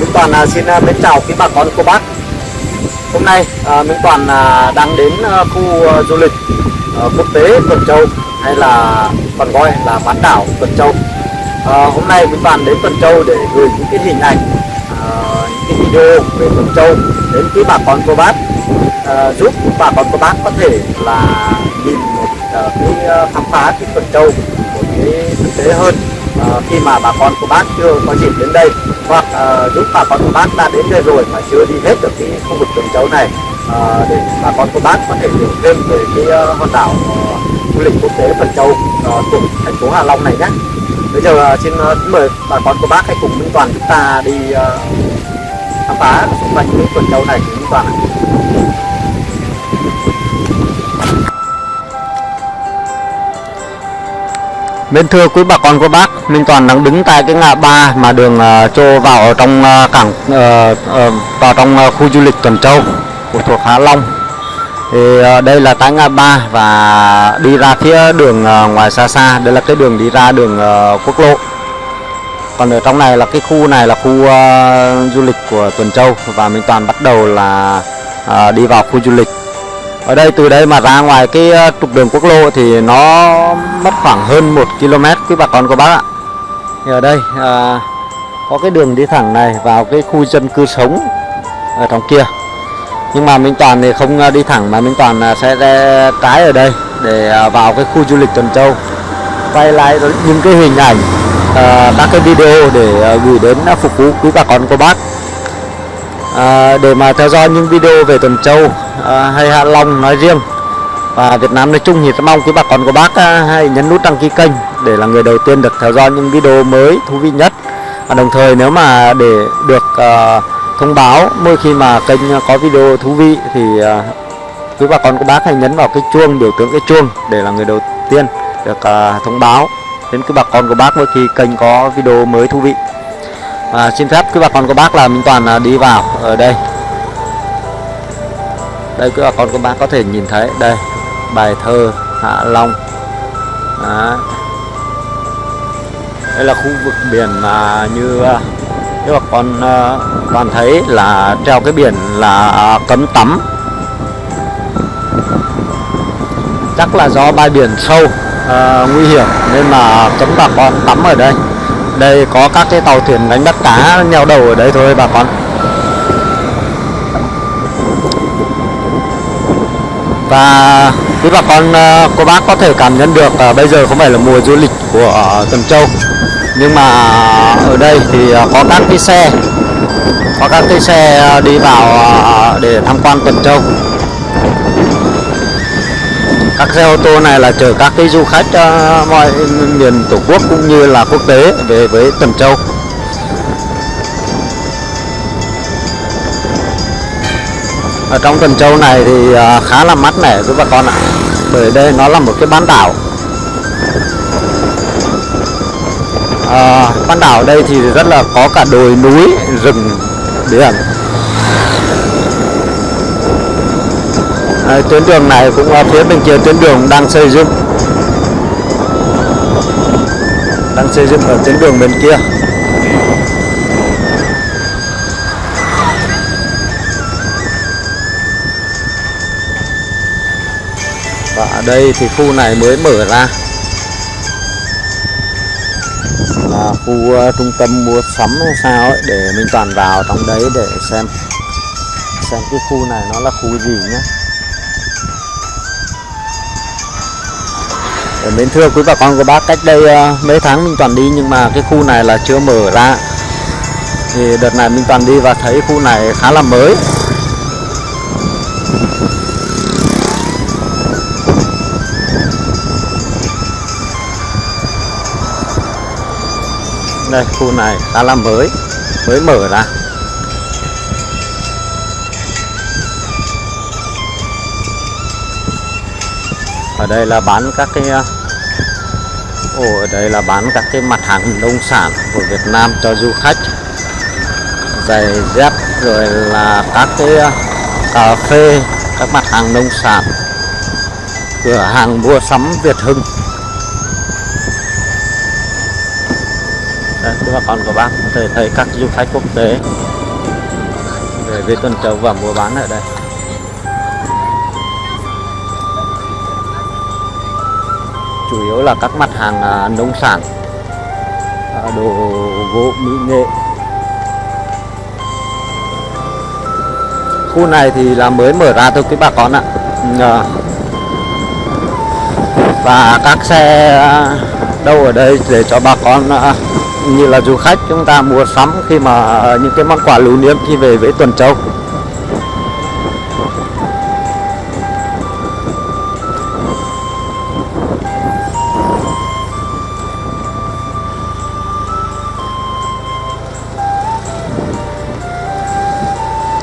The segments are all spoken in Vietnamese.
Minh Toàn à, xin à, mến chào quý bà con cô bác. Hôm nay à, Minh Toàn đang đến khu du lịch quốc tế Tuần Châu hay là còn gọi là bán đảo Tuần Châu. Hôm nay Minh Toàn đến Tuần Châu để gửi những cái hình ảnh, những cái video về Tuần Châu đến quý bà con cô bác giúp bà con cô bác có thể là nhìn một cái khám phá cái Tuần Châu một cái thực tế hơn à, khi mà bà con của bác chưa có dịp đến đây hoặc à, giúp bà con của bác đã đến đây rồi mà chưa đi hết được cái khu vực Tuần Châu này à, để bà con của bác có thể hiểu thêm về cái uh, hòn đảo uh, du lịch quốc tế Tuần Châu uh, thuộc thành phố Hạ Long này nhé. Bây giờ uh, xin uh, mời bà con cô bác hãy cùng Minh Toàn chúng ta đi uh, khám phá xung quanh cái Tuần Châu này của Minh Toàn ạ. Bên thưa quý bà con cô bác, Minh Toàn đang đứng tại cái ngã ba mà đường uh, trô vào ở trong uh, cảng uh, uh, vào trong uh, khu du lịch Tuần Châu của thuộc Hạ Long. Thì uh, đây là tại ngã ba và đi ra phía đường uh, ngoài xa xa, đây là cái đường đi ra đường uh, quốc lộ. Còn ở trong này là cái khu này là khu uh, du lịch của Tuần Châu và Minh Toàn bắt đầu là uh, đi vào khu du lịch ở đây từ đây mà ra ngoài cái ờ, trục đường quốc lộ thì nó mất khoảng hơn 1 km quý bà con cô bác ạ. Thì ở đây à, có cái đường đi thẳng này vào cái khu dân cư sống ở trong kia. Nhưng mà Minh Toàn thì không ờ, đi thẳng mà Minh Toàn sẽ ra trái ở đây để vào cái khu du lịch Tuần Châu. Quay lại những cái hình ảnh à, các cái video để gửi đến phục vụ quý bà con cô bác. À, để mà theo dõi những video về Tuần Châu à, hay Hạ Long nói riêng. Và Việt Nam nói chung thì rất mong quý bà con của bác à, hãy nhấn nút đăng ký kênh để là người đầu tiên được theo dõi những video mới thú vị nhất. Và đồng thời nếu mà để được à, thông báo mỗi khi mà kênh có video thú vị thì à, quý bà con của bác hãy nhấn vào cái chuông biểu tượng cái chuông để là người đầu tiên được à, thông báo đến quý bà con của bác mỗi khi kênh có video mới thú vị. Và xin phép quý bà con cô bác là Minh Toàn à, đi vào ở đây đây quý bà con của bác có thể nhìn thấy. Đây bài thơ Hạ Long. Đó. đây là khu vực biển mà như à, các bà con à, toàn thấy là treo cái biển là cấm tắm. Chắc là do bãi biển sâu à, nguy hiểm nên mà cấm bà con tắm ở đây. Đây có các cái tàu thuyền đánh bắt cá neo đầu ở đây thôi bà con. Và quý bà con ờ, cô bác có thể cảm nhận được ờ, bây giờ không phải là mùa du lịch của ờ, Tuần Châu. Nhưng mà ở đây thì có các cái xe, có các cái xe đi vào để tham quan Tuần Châu. Các xe ô tô này là chở các cái du khách mọi miền tổ quốc cũng như là quốc tế về với Tuần Châu. Ở trong Tuần Châu này thì à, khá là mát mẻ giúp bà con ạ. Bởi đây nó là một cái bán đảo. À, bán đảo đây thì rất là có cả đồi núi rừng biển. Đấy, tuyến đường này cũng phía bên kia tuyến đường đang xây dựng. Đang xây dựng ở tuyến đường bên kia. Ở đây thì khu này mới mở ra. Là khu uh, trung tâm mua sắm hay sao ấy để mình toàn vào trong đấy để xem. Xem cái khu này nó là khu gì nhé Để mến thưa quý bà con cô bác cách đây uh, mấy tháng mình toàn đi nhưng mà cái khu này là chưa mở ra. Thì đợt này mình toàn đi và thấy khu này khá là mới. Đây khu này khá là mới mới mở ra. Ở đây là bán các cái ờ, Ồ, ở đây là bán các cái mặt hàng nông sản của Việt Nam cho du khách. Giày dép rồi là các cái ờ, cà phê các mặt hàng nông sản. Cửa hàng mua sắm Việt Hưng. Cho bà con của bác có thể thấy các du khách quốc tế về với Tuần Châu và mua bán ở đây. Chủ yếu là các mặt hàng à, nông sản à, đồ gỗ, mỹ nghệ. Khu này thì là mới mở ra thôi quý bà con ạ. Ừ, à. Và các xe đâu ở đây để cho bà con như là du khách chúng ta mua sắm khi mà ờ, những cái món quà lưu niệm khi về với Tuần Châu.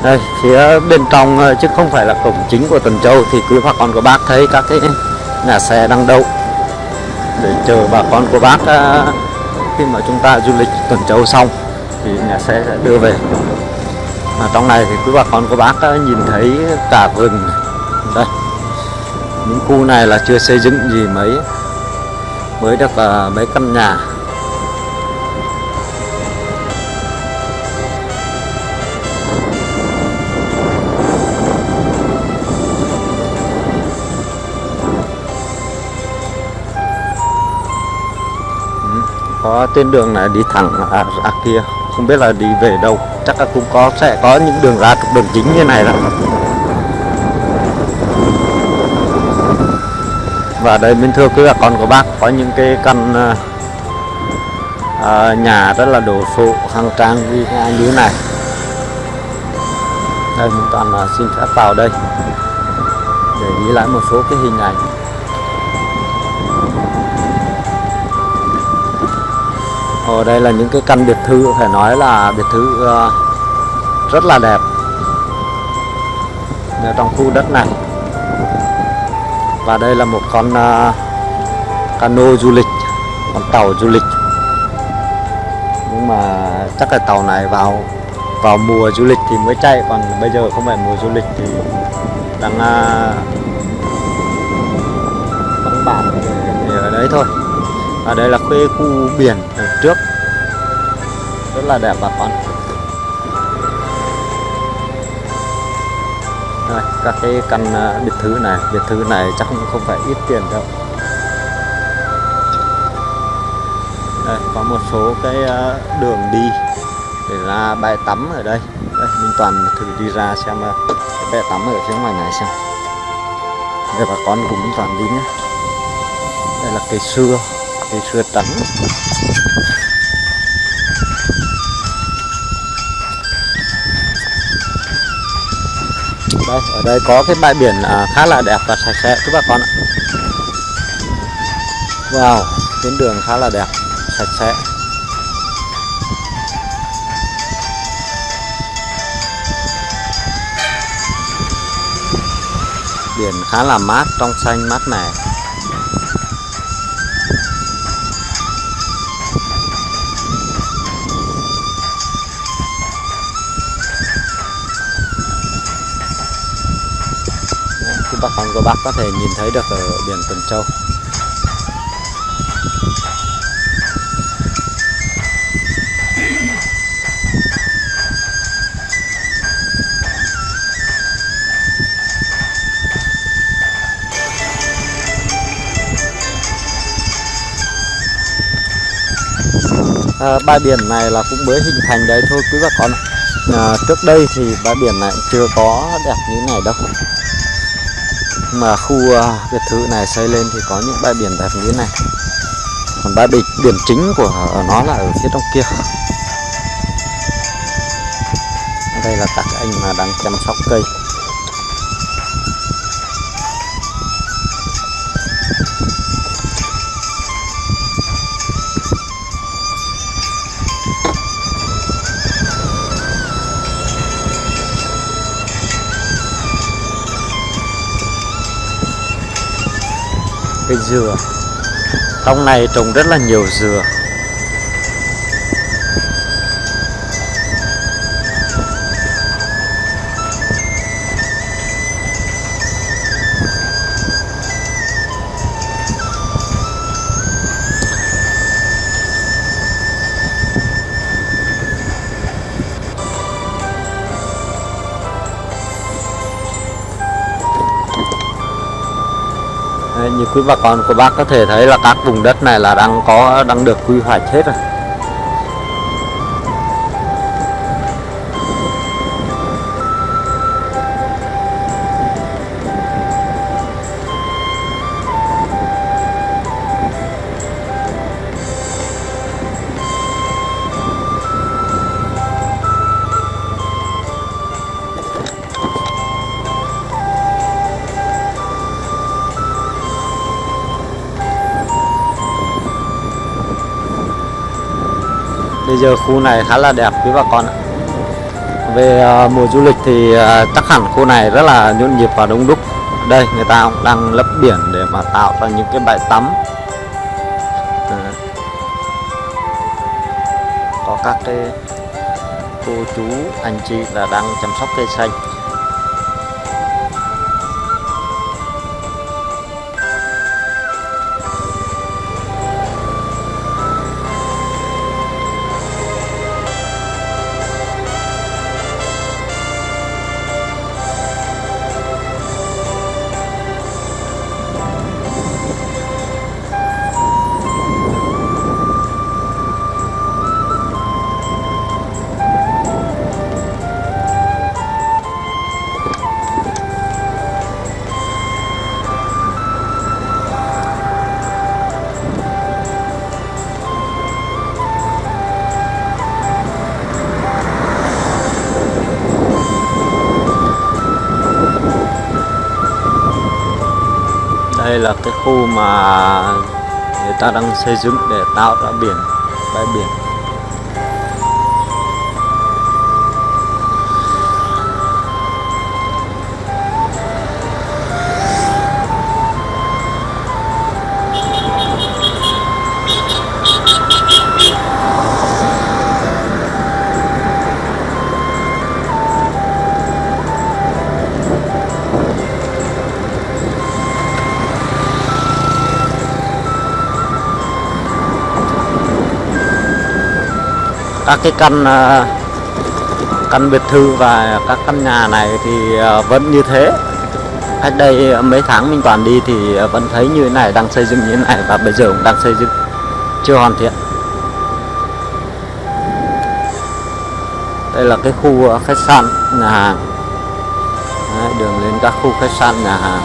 Đây, phía bên trong ờ, chứ không phải là cổng chính của Tuần Châu thì quý bà con của bác thấy các cái nhà xe đang đậu để chờ bà con của bác ờ, khi mà chúng ta du lịch Tuần Châu xong thì nhà xe sẽ đưa về. Mà trong này thì quý bà con của bác nhìn thấy cả vườn. Đây, những khu này là chưa xây dựng gì mấy. Mới được à, mấy căn nhà. Có trên đường này đi thẳng à, ra kia. Không biết là đi về đâu. Chắc là cũng có sẽ có những đường ra trục đường chính như này đó. Và đây bên thưa quý bà con của bác có những cái căn à, nhà rất là đồ sộ hàng trang như thế này. Đây mình toàn là xin phép vào đây để ghi lại một số cái hình ảnh. Ở đây là những cái căn biệt thự phải nói là biệt thự ờ, rất là đẹp. Ở trong khu đất này. Và đây là một con ờ, cano du lịch con tàu du lịch. Nhưng mà chắc là tàu này vào vào mùa du lịch thì mới chạy còn bây giờ không phải mùa du lịch thì đang uh, vắng bản ở đấy thôi. Ở đây là khuê khu biển rất là đẹp bà con. Đây, các cái căn ờ, biệt thự này biệt thự này chắc cũng không phải ít tiền đâu. Đây có một số cái ờ, đường đi để ra bãi tắm ở đây. Đây Minh Toàn thử đi ra xem ờ, cái bãi tắm ở phía ngoài này xem. Đây bà con cùng Minh Toàn đi nhé. Đây là cây xưa cây xưa trắng đây, ở đây có cái bãi biển à, khá là đẹp và sạch sẽ. Các bà con ạ. Wow, tuyến đường khá là đẹp, sạch sẽ. Biển khá là mát, trong xanh, mát mẻ. Bà con của bác có thể nhìn thấy được ở biển Tuần Châu. À, bãi biển này là cũng mới hình thành đấy thôi quý bà con à, trước đây thì bãi biển này chưa có đẹp như này đâu mà khu à, biệt thự này xây lên thì có những bãi biển đẹp như thế này. Còn bãi biển, biển chính của nó là ở phía trong kia. Đây là các anh mà đang chăm sóc cây. Cây dừa. Trong này trồng rất là nhiều dừa. Như quý bà con, của bác có thể thấy là các vùng đất này là đang có, đang được quy hoạch hết rồi. Bây giờ khu này khá là đẹp quý bà con ạ. Về uh, mùa du lịch thì uh, chắc hẳn khu này rất là nhộn nhịp và đông đúc. Đây người ta cũng đang lấp biển để mà tạo ra những cái bãi tắm. Có các cái cô chú anh chị là đang chăm sóc cây xanh. Đây là cái khu mà người ta đang xây dựng để tạo ra biển, bãi biển. Các cái căn ờ, căn biệt thự và các căn nhà này thì ờ, vẫn như thế. Cách đây mấy tháng mình toàn đi thì ờ, vẫn thấy như thế này đang xây dựng như thế này và bây giờ cũng đang xây dựng chưa hoàn thiện. Đây là cái khu khách sạn nhà hàng. Đấy, đường lên các khu khách sạn nhà hàng.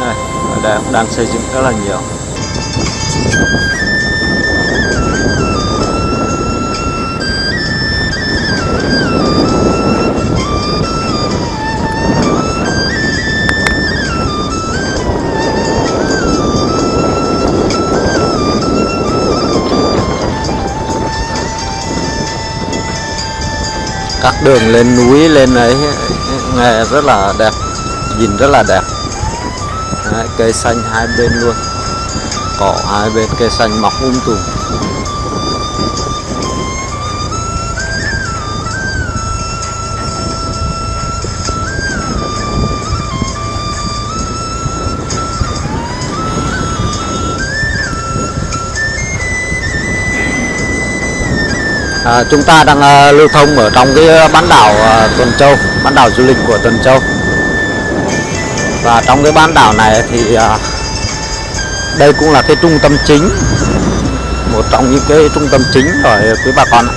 Đây, ở đây cũng đang xây dựng rất là nhiều. Các đường lên núi lên ấy nghe rất là đẹp nhìn rất là đẹp. Đấy, cây xanh hai bên luôn. Cỏ hai bên cây xanh mọc um tùm. À, chúng ta đang à, lưu thông ở trong cái à, bán đảo à, Tuần Châu bán đảo du lịch của Tuần Châu. Và trong cái bán đảo này thì à, đây cũng là cái trung tâm chính một trong những cái trung tâm chính ở quý bà con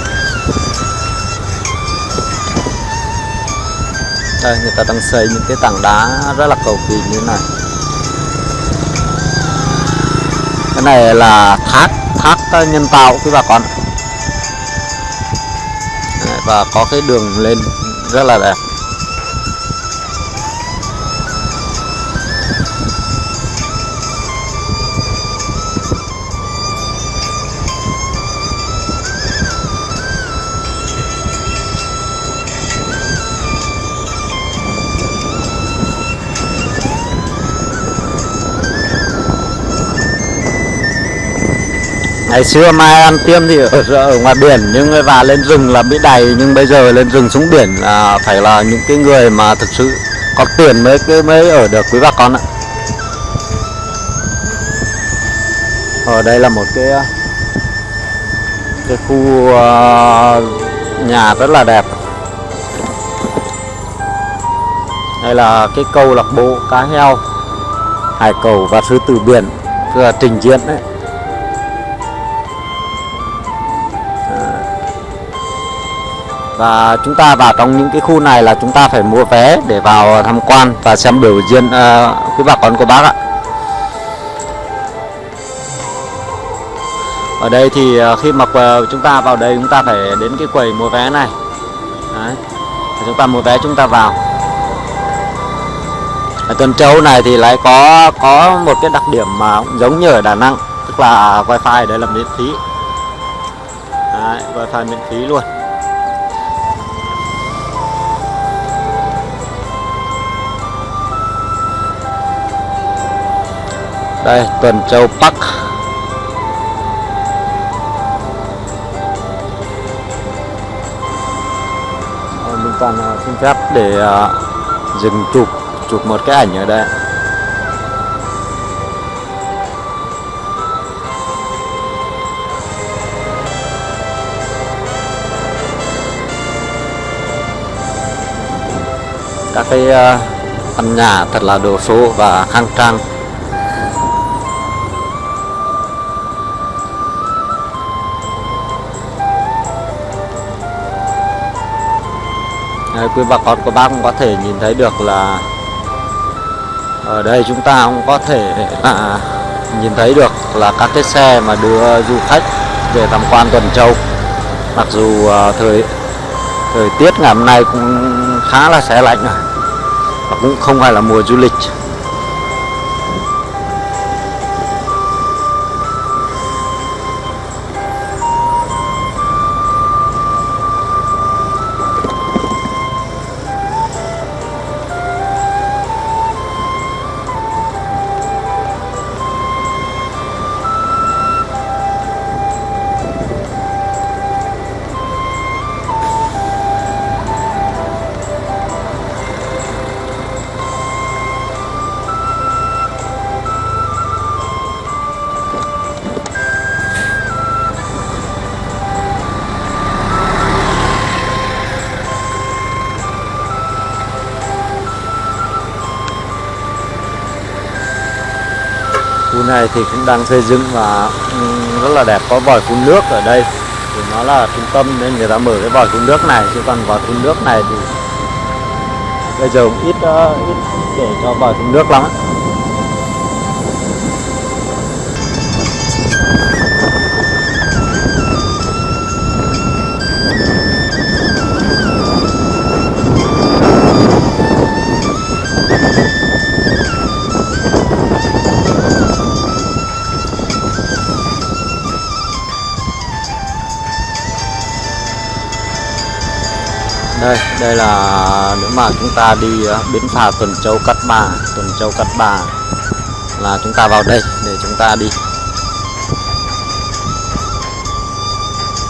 đây người ta đang xây những cái tảng đá rất là cầu kỳ như thế này. Cái này là thác thác nhân tạo quý bà con và có cái đường lên rất là đẹp. Ngày xưa mai ăn tiêm thì ở, ở ngoài biển nhưng và lên rừng là bị đầy nhưng bây giờ lên rừng xuống biển là phải là những cái người mà thực sự có tiền mới mới ở được quý bà con ạ. Ở đây là một cái cái khu uh, nhà rất là đẹp. Đây là cái câu lạc bộ cá heo hải cầu và sư tử biển là trình diễn đấy. Và chúng ta vào trong những cái khu này là chúng ta phải mua vé để vào tham quan và xem biểu diễn ờ, uh, quý bà con cô bác ạ. Ở đây thì ờ, khi mà ờ, chúng ta vào đây chúng ta phải đến cái quầy mua vé này. Đấy. chúng ta mua vé chúng ta vào. Ở Tuần Châu này thì lại có có một cái đặc điểm mà cũng giống như ở Đà Nẵng tức là wifi ở đây là miễn phí. Đấy, wifi miễn phí luôn. Đây Tuần Châu Park ờ, mình toàn ờ, xin phép để ờ, dừng chụp chụp một cái ảnh ở đây. Các cái uh, căn nhà thật là đồ sộ và khang trang. Đấy, quý bà con của bác cũng có thể nhìn thấy được là ở đây chúng ta cũng có thể à, nhìn thấy được là các cái xe mà đưa du khách về tham quan Tuần Châu. Mặc dù à, thời thời tiết ngày hôm nay cũng khá là xe lạnh rồi và cũng không phải là mùa du lịch. Này thì cũng đang xây dựng và ừ, rất là đẹp. Có vòi phun nước ở đây. Thì nó là trung tâm nên người ta mở cái vòi phun nước này. Chứ còn vòi phun nước này thì bây giờ cũng ít uh, ít để cho vòi phun nước lắm. Đây đây là nếu mà chúng ta đi ờ, bến phà Tuần Châu Cát Bà Tuần Châu Cát Bà là chúng ta vào đây để chúng ta đi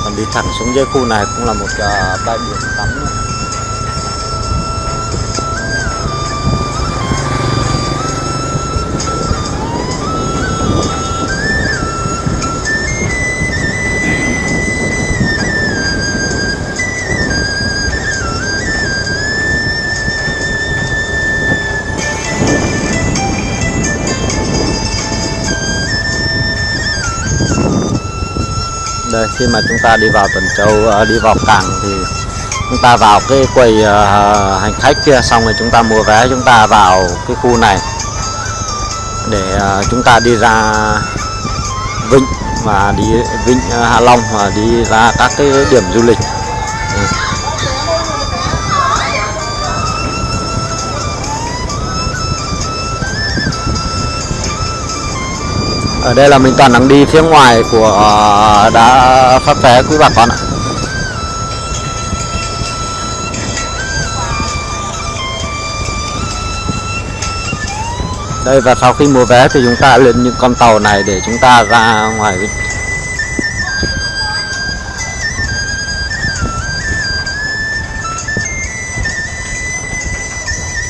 còn đi thẳng xuống dưới khu này cũng là một uh, bãi biển tắm nữa. Khi mà chúng ta đi vào Tuần Châu ờ, đi vào cảng thì chúng ta vào cái quầy uh, hành khách kia xong rồi chúng ta mua vé chúng ta vào cái khu này để uh, chúng ta đi ra Vịnh và đi Vịnh uh, Hạ Long và đi ra các cái điểm du lịch. Ở đây là mình toàn đang đi phía ngoài của ờ, đã phát vé quý bà con ạ. Đây, và sau khi mua vé thì chúng ta lên những con tàu này để chúng ta ra ngoài vịnh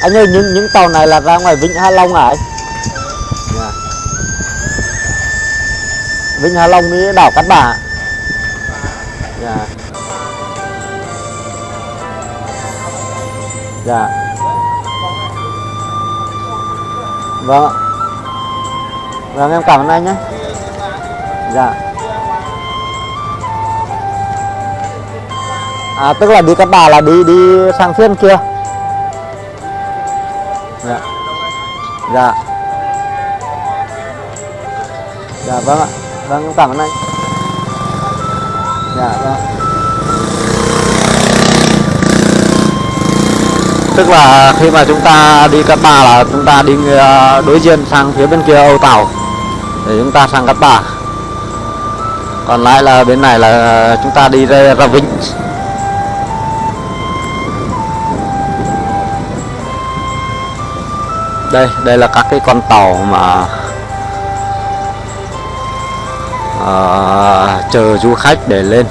anh ơi, những những tàu này là ra ngoài vịnh Hạ Long à anh? Vịnh Hạ Long với đảo Cát Bà. Dạ. Dạ. Vâng vâng em cảm ơn anh nhé. Dạ. À tức là đi Cát Bà là đi đi sang phía kia dạ. Dạ. Dạ vâng ạ vâng em cảm ơn anh. Dạ dạ. Tức là khi mà chúng ta đi Cát Bà là chúng ta đi ờ, đối diện sang phía bên kia Âu Tàu để chúng ta sang Cát Bà. Còn lại là bên này là chúng ta đi ra, ra Vĩnh đây đây là các cái con tàu mà Ờ, chờ du khách để lên.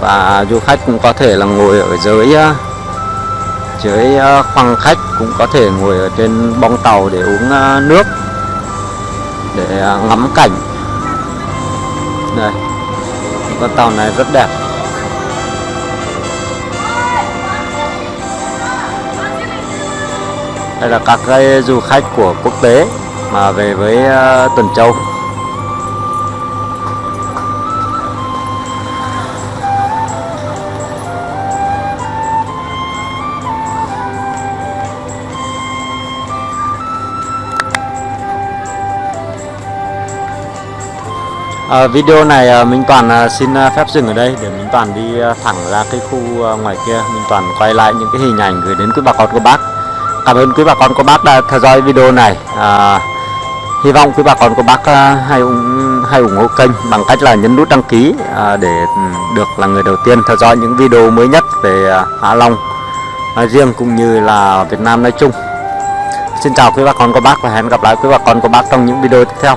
Và du khách cũng có thể là ngồi ở dưới uh, dưới uh, khoang khách cũng có thể ngồi ở trên bong tàu để uống uh, nước để uh, ngắm cảnh. Đây con tàu này rất đẹp. Đây là các cái du khách của quốc tế mà về với Tuần Châu. À, video này ờ, Minh Toàn ờ, xin phép dừng ở đây để Minh Toàn đi thẳng ra cái khu ngoài kia. Minh Toàn quay lại những cái hình ảnh gửi đến quý bà con cô bác. Cảm ơn quý bà con cô bác đã theo dõi video này. À, Hy vọng quý bà con cô bác hay ủng, hay ủng hộ kênh bằng cách là nhấn nút đăng ký để ừ, được là người đầu tiên theo dõi những video mới nhất về Hạ Long nói riêng cũng như là Việt Nam nói chung. Xin chào quý bà con cô bác và hẹn gặp lại quý bà con cô bác trong những video tiếp theo.